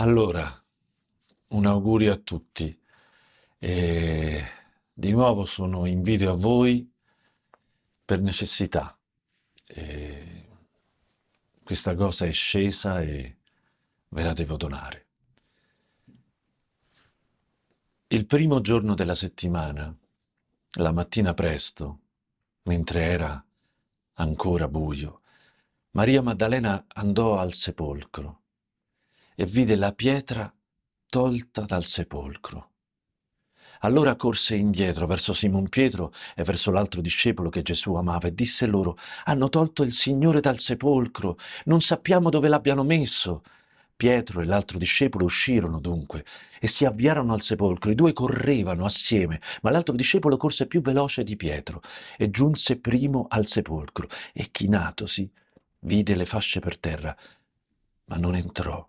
Allora, un augurio a tutti. E di nuovo sono in video a voi per necessità. E questa cosa è scesa e ve la devo donare. Il primo giorno della settimana, la mattina presto, mentre era ancora buio, Maria Maddalena andò al sepolcro e vide la pietra tolta dal sepolcro. Allora corse indietro verso Simon Pietro e verso l'altro discepolo che Gesù amava e disse loro, hanno tolto il Signore dal sepolcro, non sappiamo dove l'abbiano messo. Pietro e l'altro discepolo uscirono dunque e si avviarono al sepolcro. I due correvano assieme, ma l'altro discepolo corse più veloce di Pietro e giunse primo al sepolcro e chinatosi vide le fasce per terra, ma non entrò.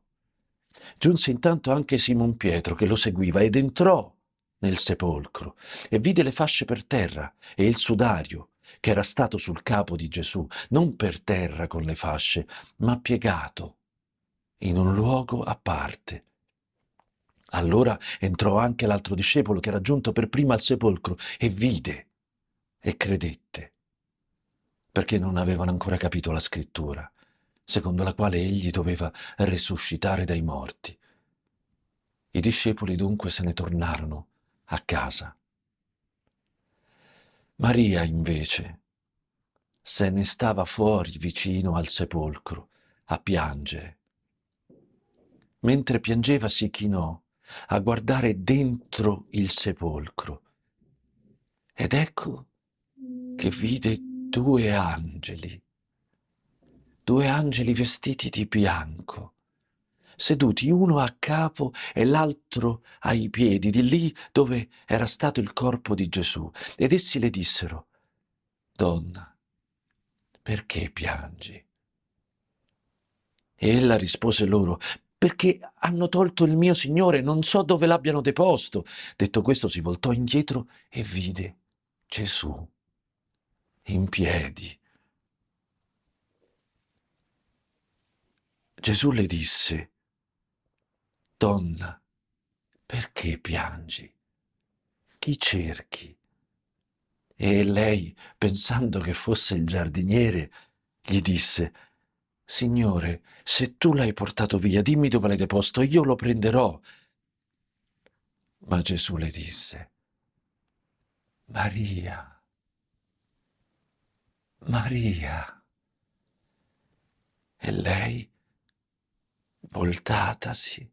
Giunse intanto anche Simon Pietro che lo seguiva ed entrò nel sepolcro e vide le fasce per terra e il sudario che era stato sul capo di Gesù, non per terra con le fasce, ma piegato in un luogo a parte. Allora entrò anche l'altro discepolo che era giunto per prima al sepolcro e vide e credette, perché non avevano ancora capito la scrittura secondo la quale egli doveva risuscitare dai morti. I discepoli dunque se ne tornarono a casa. Maria invece se ne stava fuori vicino al sepolcro a piangere. Mentre piangeva si chinò a guardare dentro il sepolcro ed ecco che vide due angeli due angeli vestiti di bianco, seduti uno a capo e l'altro ai piedi, di lì dove era stato il corpo di Gesù. Ed essi le dissero, Donna, perché piangi? E ella rispose loro, perché hanno tolto il mio Signore, non so dove l'abbiano deposto. Detto questo si voltò indietro e vide Gesù in piedi Gesù le disse, Donna, perché piangi? Chi cerchi? E lei, pensando che fosse il giardiniere, gli disse, Signore, se tu l'hai portato via, dimmi dove l'hai deposto, io lo prenderò. Ma Gesù le disse, Maria, Maria. E lei voltatasi,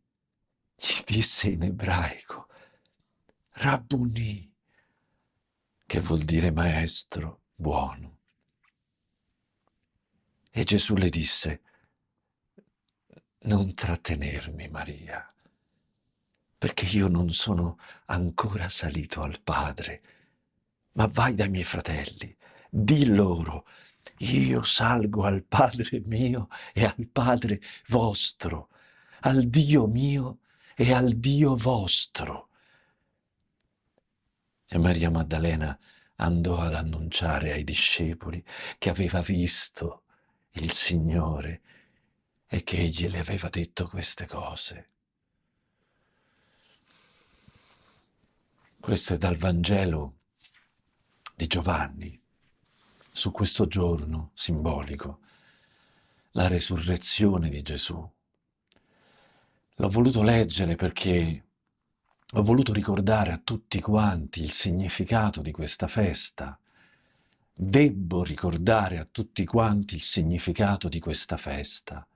gli disse in ebraico, Rabbuni, che vuol dire maestro buono. E Gesù le disse, non trattenermi, Maria, perché io non sono ancora salito al Padre, ma vai dai miei fratelli, di loro io salgo al Padre mio e al Padre vostro, al Dio mio e al Dio vostro. E Maria Maddalena andò ad annunciare ai discepoli che aveva visto il Signore e che egli le aveva detto queste cose. Questo è dal Vangelo di Giovanni su questo giorno simbolico, la resurrezione di Gesù. L'ho voluto leggere perché ho voluto ricordare a tutti quanti il significato di questa festa. Debbo ricordare a tutti quanti il significato di questa festa,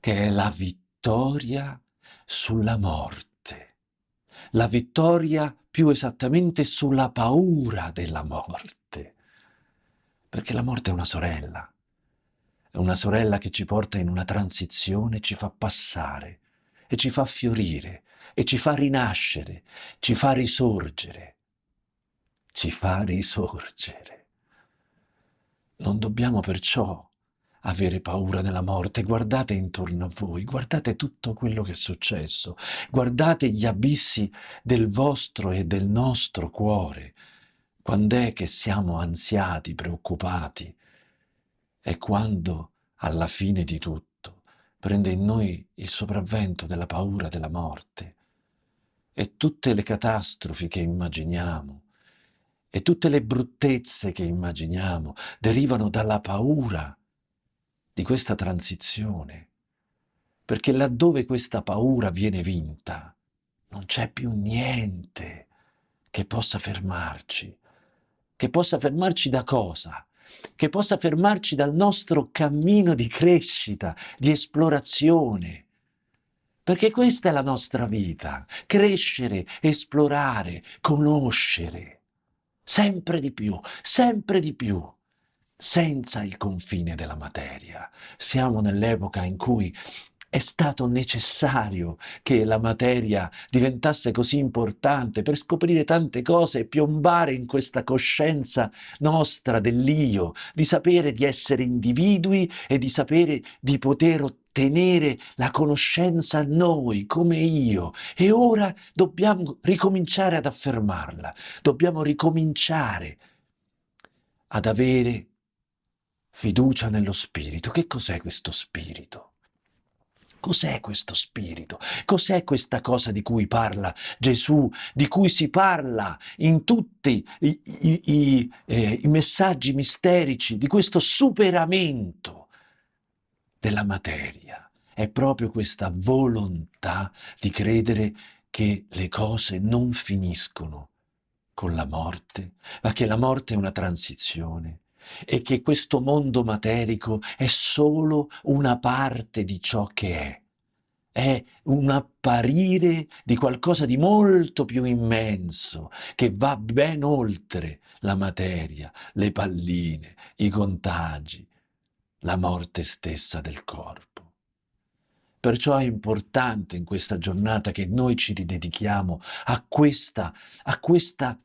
che è la vittoria sulla morte, la vittoria più esattamente sulla paura della morte perché la morte è una sorella. È una sorella che ci porta in una transizione, ci fa passare e ci fa fiorire e ci fa rinascere, ci fa risorgere. Ci fa risorgere. Non dobbiamo perciò avere paura della morte. Guardate intorno a voi, guardate tutto quello che è successo, guardate gli abissi del vostro e del nostro cuore, quando è che siamo ansiati, preoccupati? È quando, alla fine di tutto, prende in noi il sopravvento della paura della morte. E tutte le catastrofi che immaginiamo e tutte le bruttezze che immaginiamo derivano dalla paura di questa transizione, perché laddove questa paura viene vinta non c'è più niente che possa fermarci, che possa fermarci da cosa? che possa fermarci dal nostro cammino di crescita, di esplorazione. Perché questa è la nostra vita, crescere, esplorare, conoscere, sempre di più, sempre di più, senza il confine della materia. Siamo nell'epoca in cui è stato necessario che la materia diventasse così importante per scoprire tante cose e piombare in questa coscienza nostra dell'io, di sapere di essere individui e di sapere di poter ottenere la conoscenza noi, come io. E ora dobbiamo ricominciare ad affermarla, dobbiamo ricominciare ad avere fiducia nello spirito. Che cos'è questo spirito? Cos'è questo spirito? Cos'è questa cosa di cui parla Gesù, di cui si parla in tutti i, i, i, eh, i messaggi misterici, di questo superamento della materia? È proprio questa volontà di credere che le cose non finiscono con la morte, ma che la morte è una transizione, e che questo mondo materico è solo una parte di ciò che è. È un apparire di qualcosa di molto più immenso, che va ben oltre la materia, le palline, i contagi, la morte stessa del corpo. Perciò è importante in questa giornata che noi ci ridedichiamo a questa, a questa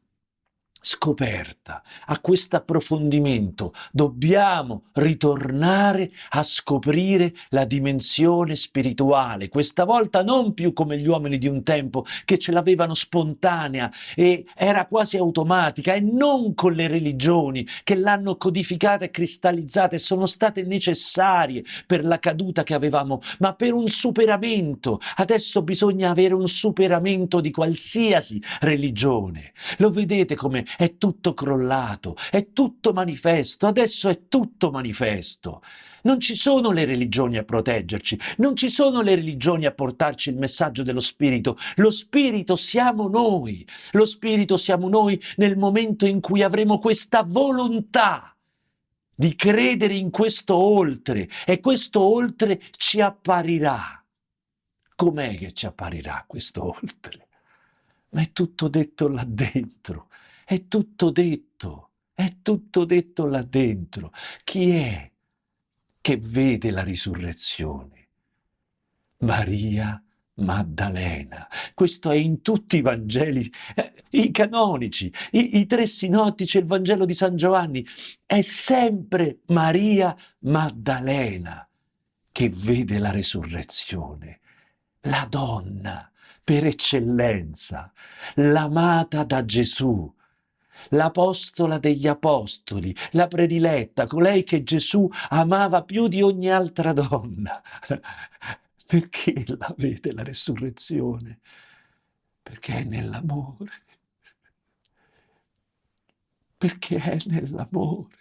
scoperta, a questo approfondimento, dobbiamo ritornare a scoprire la dimensione spirituale, questa volta non più come gli uomini di un tempo che ce l'avevano spontanea e era quasi automatica e non con le religioni che l'hanno codificata e cristallizzata e sono state necessarie per la caduta che avevamo, ma per un superamento. Adesso bisogna avere un superamento di qualsiasi religione. Lo vedete come è tutto crollato, è tutto manifesto, adesso è tutto manifesto. Non ci sono le religioni a proteggerci, non ci sono le religioni a portarci il messaggio dello Spirito. Lo Spirito siamo noi, lo Spirito siamo noi nel momento in cui avremo questa volontà di credere in questo oltre e questo oltre ci apparirà. Com'è che ci apparirà questo oltre? Ma è tutto detto là dentro. È tutto detto, è tutto detto là dentro. Chi è che vede la risurrezione? Maria Maddalena. Questo è in tutti i Vangeli, eh, i canonici, i, i tre sinottici e il Vangelo di San Giovanni. È sempre Maria Maddalena che vede la risurrezione. La donna per eccellenza, l'amata da Gesù, l'apostola degli apostoli, la prediletta, colei che Gesù amava più di ogni altra donna. Perché la vede la resurrezione? Perché è nell'amore. Perché è nell'amore.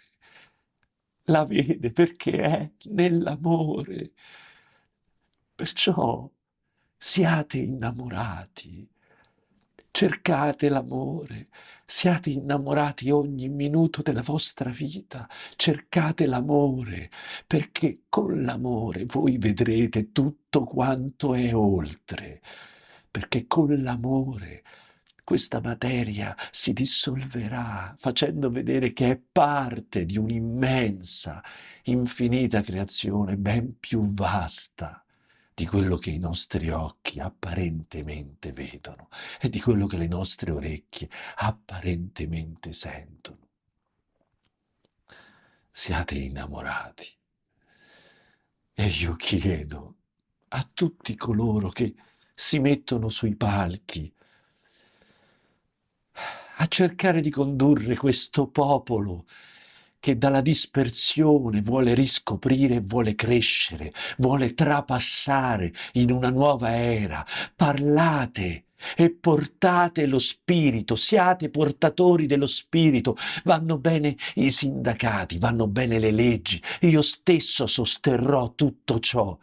La vede perché è nell'amore. Perciò siate innamorati cercate l'amore, siate innamorati ogni minuto della vostra vita, cercate l'amore, perché con l'amore voi vedrete tutto quanto è oltre, perché con l'amore questa materia si dissolverà facendo vedere che è parte di un'immensa, infinita creazione ben più vasta di quello che i nostri occhi apparentemente vedono e di quello che le nostre orecchie apparentemente sentono. Siate innamorati. E io chiedo a tutti coloro che si mettono sui palchi a cercare di condurre questo popolo che dalla dispersione vuole riscoprire vuole crescere, vuole trapassare in una nuova era. Parlate e portate lo spirito, siate portatori dello spirito. Vanno bene i sindacati, vanno bene le leggi. Io stesso sosterrò tutto ciò,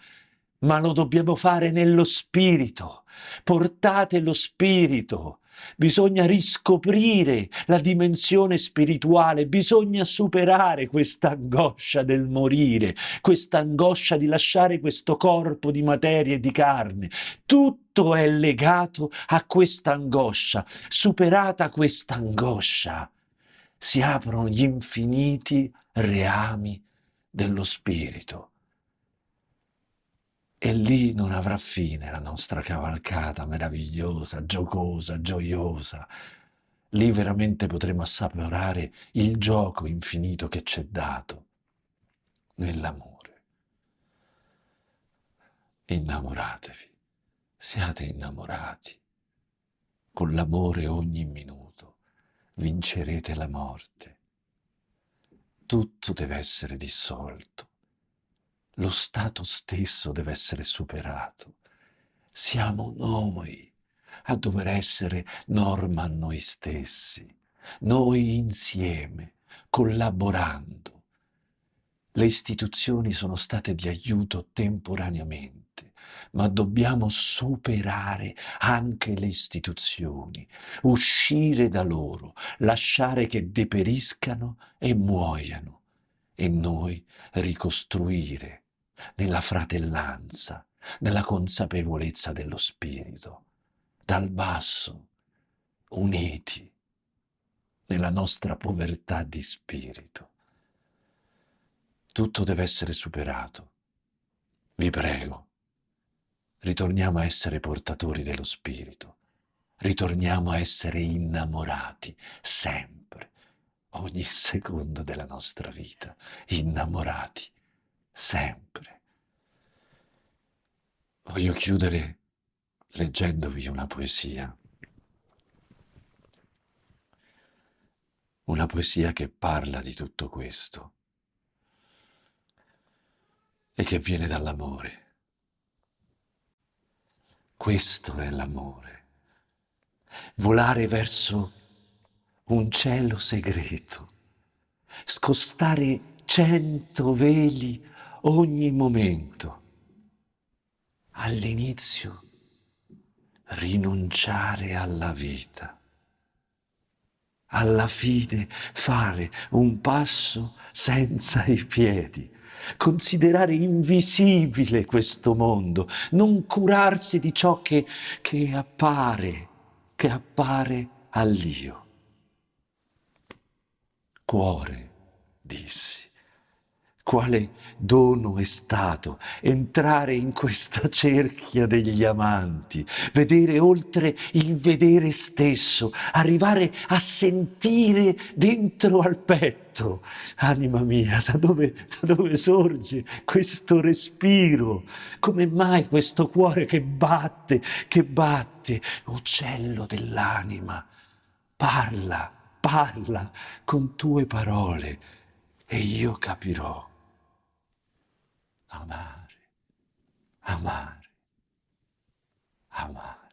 ma lo dobbiamo fare nello spirito. Portate lo spirito bisogna riscoprire la dimensione spirituale, bisogna superare questa angoscia del morire, questa angoscia di lasciare questo corpo di materia e di carne. Tutto è legato a questa angoscia. Superata questa angoscia, si aprono gli infiniti reami dello spirito e lì non avrà fine la nostra cavalcata meravigliosa, giocosa, gioiosa. Lì veramente potremo assaporare il gioco infinito che ci è dato nell'amore. Innamoratevi, siate innamorati. Con l'amore ogni minuto vincerete la morte. Tutto deve essere dissolto lo stato stesso deve essere superato. Siamo noi a dover essere norma a noi stessi, noi insieme, collaborando. Le istituzioni sono state di aiuto temporaneamente, ma dobbiamo superare anche le istituzioni, uscire da loro, lasciare che deperiscano e muoiano e noi ricostruire nella fratellanza, nella consapevolezza dello Spirito, dal basso, uniti nella nostra povertà di spirito. Tutto deve essere superato. Vi prego, ritorniamo a essere portatori dello Spirito, ritorniamo a essere innamorati sempre, ogni secondo della nostra vita, innamorati sempre. Voglio chiudere leggendovi una poesia. Una poesia che parla di tutto questo e che viene dall'amore. Questo è l'amore. Volare verso un cielo segreto, scostare cento veli ogni momento. All'inizio rinunciare alla vita. Alla fine fare un passo senza i piedi, considerare invisibile questo mondo, non curarsi di ciò che, che appare, che appare all'io. Cuore, dissi quale dono è stato entrare in questa cerchia degli amanti, vedere oltre il vedere stesso, arrivare a sentire dentro al petto. Anima mia, da dove, da dove sorge questo respiro? Come mai questo cuore che batte, che batte? Uccello dell'anima, parla, parla con tue parole e io capirò amare, amare, amare.